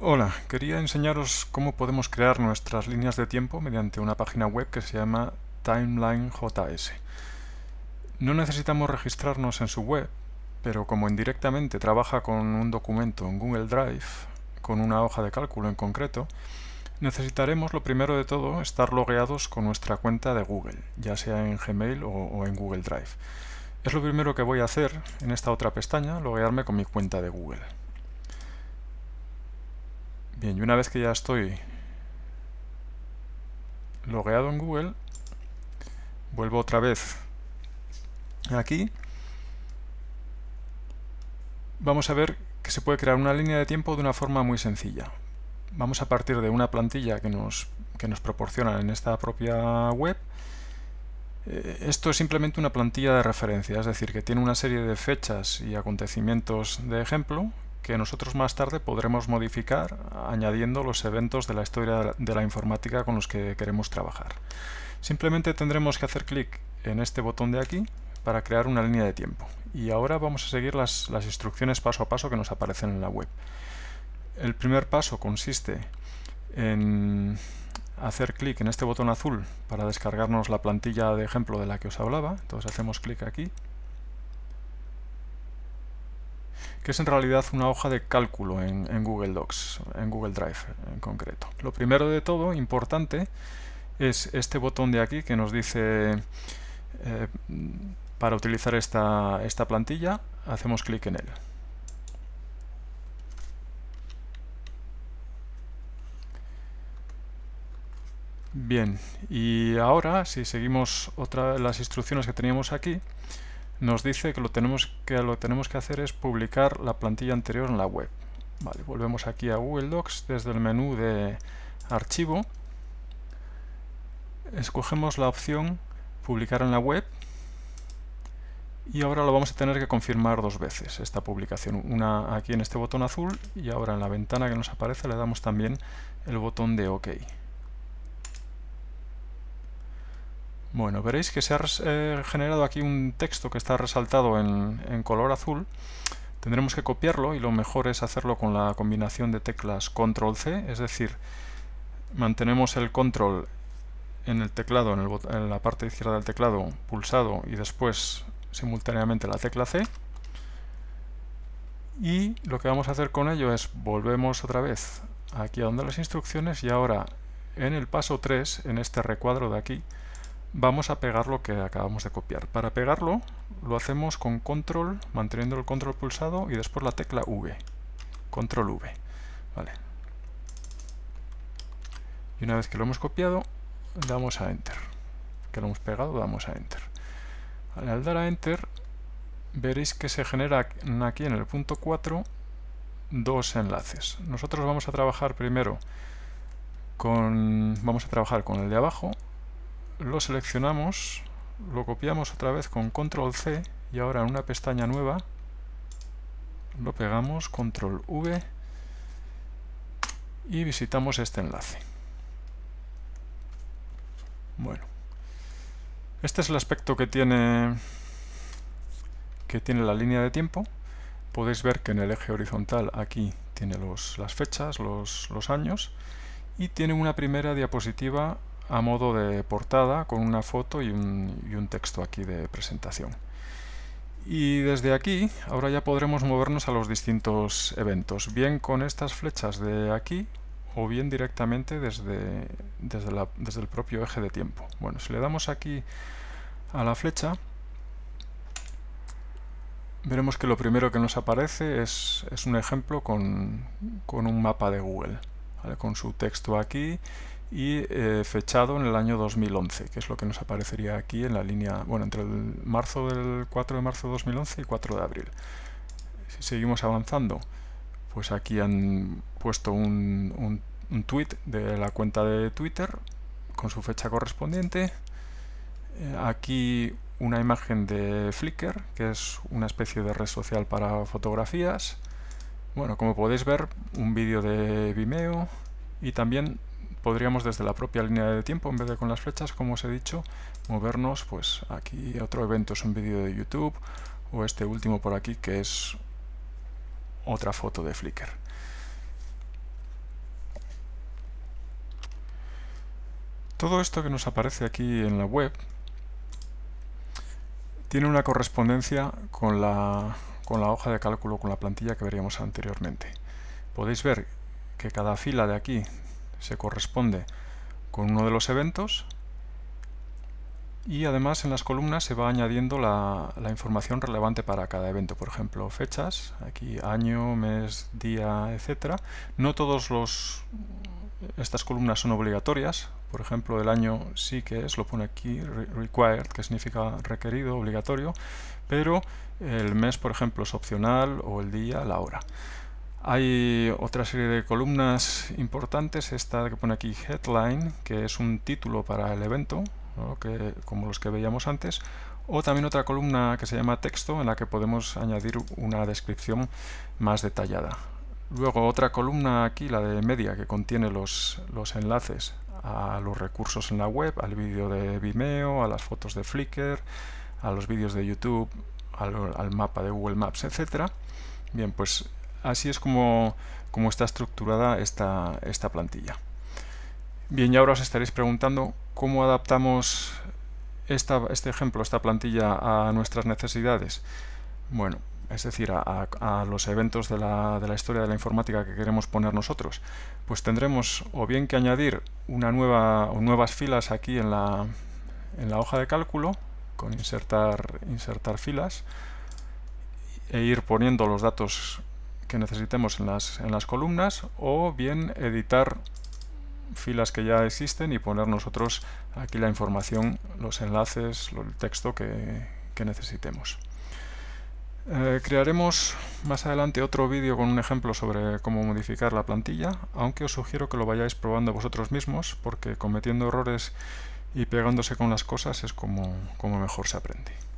Hola, quería enseñaros cómo podemos crear nuestras líneas de tiempo mediante una página web que se llama TimelineJS. No necesitamos registrarnos en su web, pero como indirectamente trabaja con un documento en Google Drive, con una hoja de cálculo en concreto, necesitaremos lo primero de todo estar logueados con nuestra cuenta de Google, ya sea en Gmail o, en Google Drive. Es lo primero que voy a hacer en esta otra pestaña, loguearme con mi cuenta de Google. Bien, y una vez que ya estoy logueado en Google, vuelvo otra vez aquí. Vamos a ver que se puede crear una línea de tiempo de una forma muy sencilla. Vamos a partir de una plantilla que nos, que nos proporcionan en esta propia web. Eh, esto es simplemente una plantilla de referencia, es decir, que tiene una serie de fechas y acontecimientos de ejemplo que nosotros más tarde podremos modificar añadiendo los eventos de la historia de la informática con los que queremos trabajar. Simplemente tendremos que hacer clic en este botón de aquí para crear una línea de tiempo. Y ahora vamos a seguir las, las instrucciones paso a paso que nos aparecen en la web. El primer paso consiste en hacer clic en este botón azul para descargarnos la plantilla de ejemplo de la que os hablaba. Entonces hacemos clic aquí que es en realidad una hoja de cálculo en, Google Docs, en Google Drive en concreto. Lo primero de todo, importante, es este botón de aquí que nos dice eh, para utilizar esta, esta plantilla, hacemos clic en él. Bien, y ahora si seguimos otra las instrucciones que teníamos aquí, nos dice que lo, tenemos que lo tenemos que hacer es publicar la plantilla anterior en la web. Vale, volvemos aquí a Google Docs desde el menú de archivo. Escogemos la opción publicar en la web y ahora lo vamos a tener que confirmar dos veces esta publicación. Una aquí en este botón azul y ahora en la ventana que nos aparece le damos también el botón de OK. Bueno, veréis que se ha eh, generado aquí un texto que está resaltado en, color azul. Tendremos que copiarlo y lo mejor es hacerlo con la combinación de teclas Control-C, es decir, mantenemos el Control en el teclado, en, en, la parte izquierda del teclado pulsado y después simultáneamente la tecla C. Y lo que vamos a hacer con ello es volvemos otra vez aquí a donde las instrucciones y ahora en el paso 3, en este recuadro de aquí, vamos a pegar lo que acabamos de copiar. Para pegarlo lo hacemos con control, manteniendo el control pulsado y después la tecla V. Control V. Vale. Y una vez que lo hemos copiado, damos a Enter. Que lo hemos pegado, damos a Enter. al dar a Enter, veréis que se genera aquí en el punto 4 dos enlaces. Nosotros vamos a trabajar primero con, vamos a trabajar con el de abajo lo seleccionamos, lo copiamos otra vez con control C y ahora en una pestaña nueva lo pegamos, control V y visitamos este enlace. Bueno, este es el aspecto que tiene, que tiene la línea de tiempo. Podéis ver que en el eje horizontal aquí tiene los, las fechas, los, los años y tiene una primera diapositiva a modo de portada con una foto y un, texto aquí de presentación. Y desde aquí, ahora ya podremos movernos a los distintos eventos, bien con estas flechas de aquí o bien directamente desde, desde, el propio eje de tiempo. Bueno, si le damos aquí a la flecha, veremos que lo primero que nos aparece es, es un ejemplo con, con, un mapa de Google, con su texto aquí y eh, fechado en el año 2011, que es lo que nos aparecería aquí en la línea, bueno, entre el marzo del 4 de marzo de 2011 y 4 de abril. Si seguimos avanzando, pues aquí han puesto un, un, tweet de la cuenta de Twitter con su fecha correspondiente. Eh, aquí una imagen de Flickr, que es una especie de red social para fotografías. Bueno, como podéis ver, un vídeo de Vimeo y también podríamos desde la propia línea de tiempo, en vez de con las flechas, como os he dicho, movernos pues aquí otro evento es un vídeo de YouTube o este último por aquí que es otra foto de Flickr. Todo esto que nos aparece aquí en la web tiene una correspondencia con la, con la hoja de cálculo, con la plantilla que veríamos anteriormente. Podéis ver que cada fila de aquí, se corresponde con uno de los eventos y además en las columnas se va añadiendo la, información relevante para cada evento, por ejemplo fechas, aquí año, mes, día, etcétera. No todos estas columnas son obligatorias, por ejemplo el año sí que es, lo pone aquí required, que significa requerido, obligatorio, pero el mes por ejemplo es opcional o el día, la hora. Hay otra serie de columnas importantes, esta que pone aquí headline, que es un título para el evento, que, como los que veíamos antes, o también otra columna que se llama texto en la que podemos añadir una descripción más detallada. Luego otra columna aquí, la de media, que contiene los, los enlaces a los recursos en la web, al vídeo de Vimeo, a las fotos de Flickr, a los vídeos de YouTube, al, al mapa de Google Maps, etcétera. Bien, pues así es como, como está estructurada esta, esta plantilla. Bien, y ahora os estaréis preguntando cómo adaptamos esta, este ejemplo, esta plantilla a nuestras necesidades. Bueno, es decir, a, los eventos de la, de la, historia de la informática que queremos poner nosotros, pues tendremos o bien que añadir una nueva o nuevas filas aquí en la, en la hoja de cálculo, con insertar, insertar filas, e ir poniendo los datos que necesitemos en las, en las columnas, o bien editar filas que ya existen y poner nosotros aquí la información, los enlaces, el texto que, necesitemos. Eh, crearemos más adelante otro vídeo con un ejemplo sobre cómo modificar la plantilla, aunque os sugiero que lo vayáis probando vosotros mismos, porque cometiendo errores y pegándose con las cosas es como, como mejor se aprende.